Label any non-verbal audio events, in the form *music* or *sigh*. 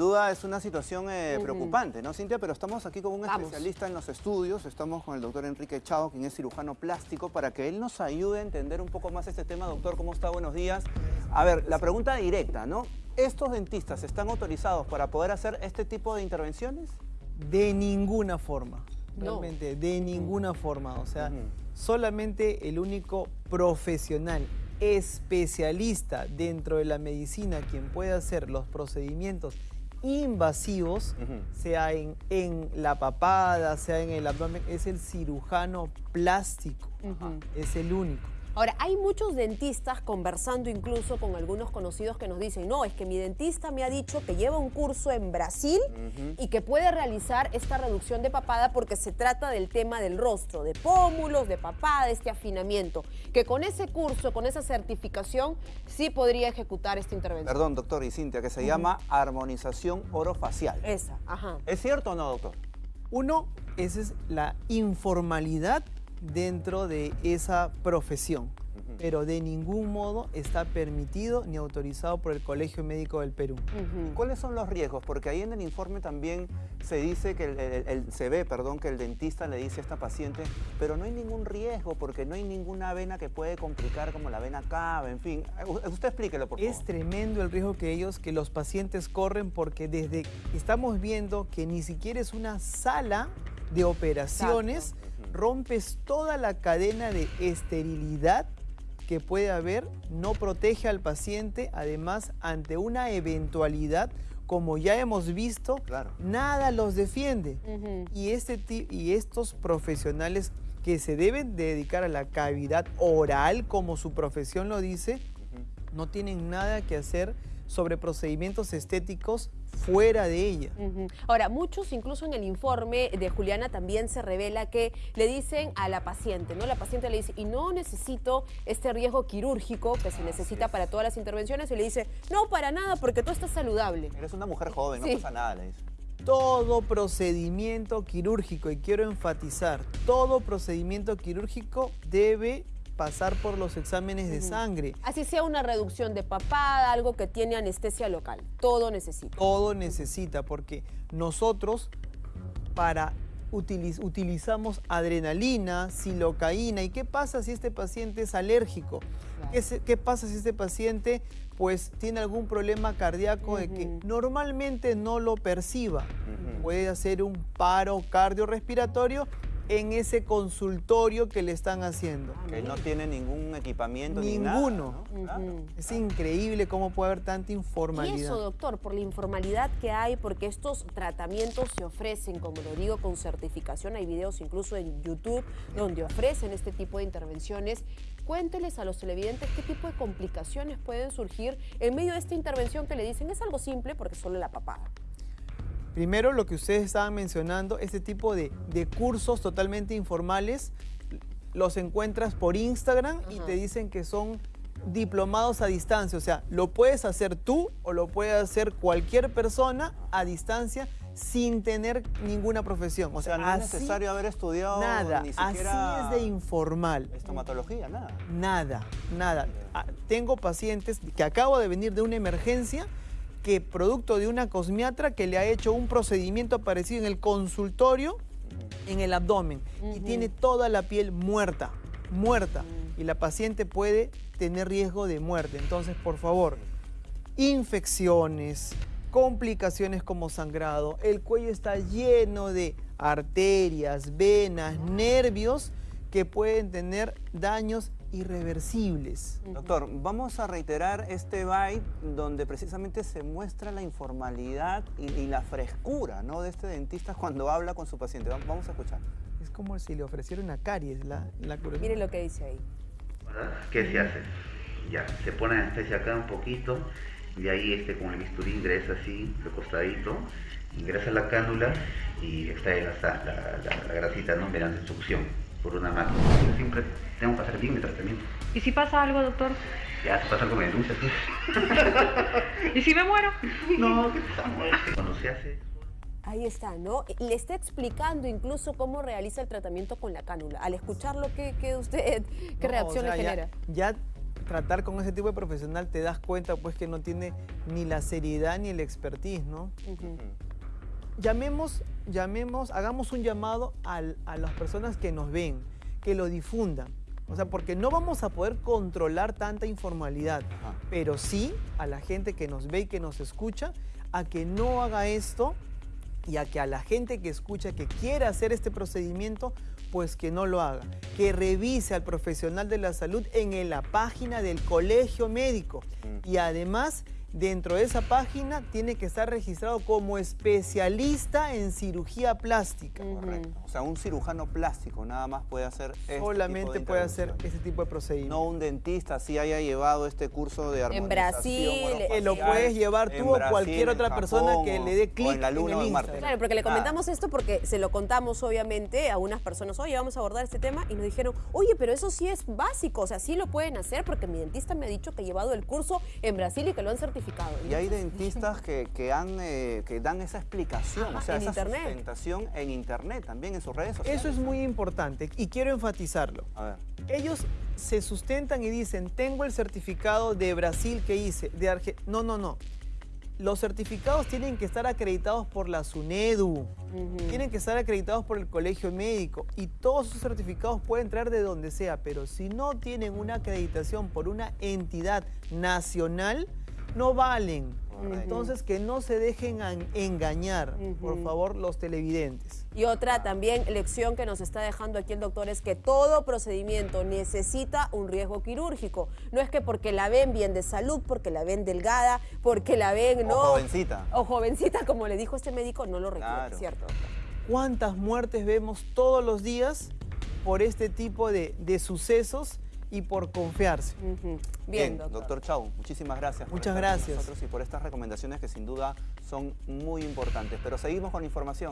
duda es una situación eh, preocupante, ¿no, Cintia? Pero estamos aquí con un Vamos. especialista en los estudios, estamos con el doctor Enrique Chao, quien es cirujano plástico, para que él nos ayude a entender un poco más este tema. Doctor, ¿cómo está? Buenos días. A ver, la pregunta directa, ¿no? ¿Estos dentistas están autorizados para poder hacer este tipo de intervenciones? De ninguna forma. No. Realmente, de ninguna forma. O sea, solamente el único profesional, especialista dentro de la medicina, quien puede hacer los procedimientos invasivos, Ujú. sea en, en la papada, sea en el abdomen, es el cirujano plástico. Es el único. Ahora, hay muchos dentistas conversando incluso con algunos conocidos que nos dicen, no, es que mi dentista me ha dicho que lleva un curso en Brasil y que puede realizar esta reducción de papada porque se trata del tema del rostro, de pómulos, de papada, de este afinamiento, que con ese curso, con esa certificación, sí podría ejecutar esta intervención. Perdón, doctor y Cintia, que se llama armonización orofacial. Esa, ajá. ¿Es cierto o no, doctor? Uno, esa es la informalidad dentro de esa profesión, pero de ningún modo está permitido ni autorizado por el Colegio Médico del Perú. ¿Cuáles son los riesgos? Porque ahí en el informe también se dice que el, el- el- se ve, perdón, que el dentista le dice a esta paciente, pero no hay ningún riesgo porque no hay ninguna vena que puede complicar como la vena cava, en fin. U- Usted explíquelo, por favor. Es tremendo el riesgo que ellos, que los pacientes corren porque desde estamos viendo que ni siquiera es una sala de operaciones, rompes toda la cadena de esterilidad que puede haber, no protege al paciente, además ante una eventualidad, como ya hemos visto, Claro. nada los defiende. Y, este, y estos profesionales que se deben dedicar a la cavidad oral, como su profesión lo dice, no tienen nada que hacer sobre procedimientos estéticos fuera de ella. Ahora, muchos, incluso en el informe de Juliana también se revela que le dicen a la paciente, ¿no? La paciente le dice, y no necesito este riesgo quirúrgico que se necesita para todas las intervenciones, y le dice, no, para nada, porque tú estás saludable. Eres una mujer joven, Sí. no pasa nada, le dice. Todo procedimiento quirúrgico, y quiero enfatizar, todo procedimiento quirúrgico debe pasar por los exámenes de sangre. Así sea una reducción de papada, algo que tiene anestesia local, todo necesita. todo necesita, porque nosotros para utiliz- utilizamos adrenalina, silocaína. ¿Y qué pasa si este paciente es alérgico? ¿Qué, se- qué pasa si este paciente pues tiene algún problema cardíaco de que normalmente no lo perciba? Puede hacer un paro cardiorrespiratorio en ese consultorio que le están haciendo. Que no tiene ningún equipamiento ni nada. Ninguno. Es increíble cómo puede haber tanta Y informalidad. eso, doctor, por la informalidad que hay, porque estos tratamientos se ofrecen, como lo digo, con certificación. Hay videos incluso en YouTube donde ofrecen este tipo de intervenciones. Cuénteles a los televidentes qué tipo de complicaciones pueden surgir en medio de esta intervención que le dicen es algo simple porque es solo la papada. Primero, lo que ustedes estaban mencionando, este tipo de, de cursos totalmente informales, los encuentras por Instagram y te dicen que son diplomados a distancia. O sea, lo puedes hacer tú o lo puede hacer cualquier persona a distancia sin tener ninguna profesión. O sea, no es necesario haber estudiado Nada, ni siquiera así es de informal. estomatología, nada. Nada, nada. Ah, Tengo pacientes que acabo de venir de una emergencia que producto de una cosmiatra que le ha hecho un procedimiento parecido en el consultorio en el abdomen y tiene toda la piel muerta, muerta y la paciente puede tener riesgo de muerte. Entonces, por favor, infecciones, complicaciones como sangrado, el cuello está lleno de arterias, venas, nervios que pueden tener daños irreversibles. Doctor, vamos a reiterar este byte donde precisamente se muestra la informalidad y, y la frescura ¿no? de este dentista cuando habla con su paciente. Va- Vamos a escuchar. Es como si le ofreciera una caries la, la. Miren lo que dice ahí. ¿Qué se hace? Ya, se pone anestesia acá un poquito, y de ahí este, con el bisturí ingresa así, de costadito, ingresa la cánula y extrae la, la, la- la grasita ¿no? mediante succión por una máquina. Yo siempre tengo que hacer bien mi tratamiento. ¿Y si pasa algo, doctor? Ya, se pasa algo me denuncia, ¿sí? *laughs* ¿Y si me muero? *laughs* No, ¿qué pasa? Cuando se hace Ahí está, ¿no? Le está explicando incluso cómo realiza el tratamiento con la cánula. Al escucharlo, ¿qué, qué usted, qué No, reacción o sea, le ya- genera? Ya, tratar con ese tipo de profesional te das cuenta pues que no tiene ni la seriedad ni el expertise, ¿no? Ujú. Llamemos, llamemos, hagamos un llamado al- a las personas que nos ven, que lo difundan. O sea, porque no vamos a poder controlar tanta informalidad, Ajá. pero sí a la gente que nos ve y que nos escucha, a que no haga esto y a que a la gente que escucha, que quiera hacer este procedimiento, pues que no lo haga. Que revise al profesional de la salud en la página del colegio médico. Mm. Y además, dentro de esa página tiene que estar registrado como especialista en cirugía plástica. Correcto. O sea, un cirujano plástico nada más puede hacer este tipo Solamente de puede hacer ese tipo de procedimiento. No un dentista si haya llevado este curso de armonización. Brasil, orofacial, Que lo puedes llevar en tú o Brasil, cualquier en otra persona que o- le dé clic en la luna en o el en Marte. Claro, porque le comentamos esto porque se lo contamos obviamente a unas personas, oye, vamos a abordar este tema y nos dijeron, oye, pero eso sí es básico, o sea, sí lo pueden hacer porque mi dentista me ha dicho que ha llevado el curso en Brasil y que lo han certificado. Y hay dentistas que, que, han, eh, que dan esa explicación, Ajá, o sea, en esa internet. sustentación en internet, también en sus redes sociales. Eso es muy importante y quiero enfatizarlo. A ver, Ellos se sustentan y dicen, tengo el certificado de Brasil que hice, de Argentina. No, no, no. Los certificados tienen que estar acreditados por la SUNEDU, tienen que estar acreditados por el colegio médico y todos esos certificados pueden traer de donde sea, pero si no tienen una acreditación por una entidad nacional, no valen. Entonces que no se dejen engañar, por favor, los televidentes. Y otra también lección que nos está dejando aquí el doctor es que todo procedimiento necesita un riesgo quirúrgico. No es que porque la ven bien de salud, porque la ven delgada, porque la ven, o ¿no? jovencita. O jovencita, como le dijo este médico, no lo requiere, Claro. ¿cierto? ¿Cuántas muertes vemos todos los días por este tipo de, de sucesos y por confiarse? Bien, doctor. doctor Chau, muchísimas gracias. por Muchas con gracias. nosotros y por estas recomendaciones que sin duda son muy importantes. Pero seguimos con información.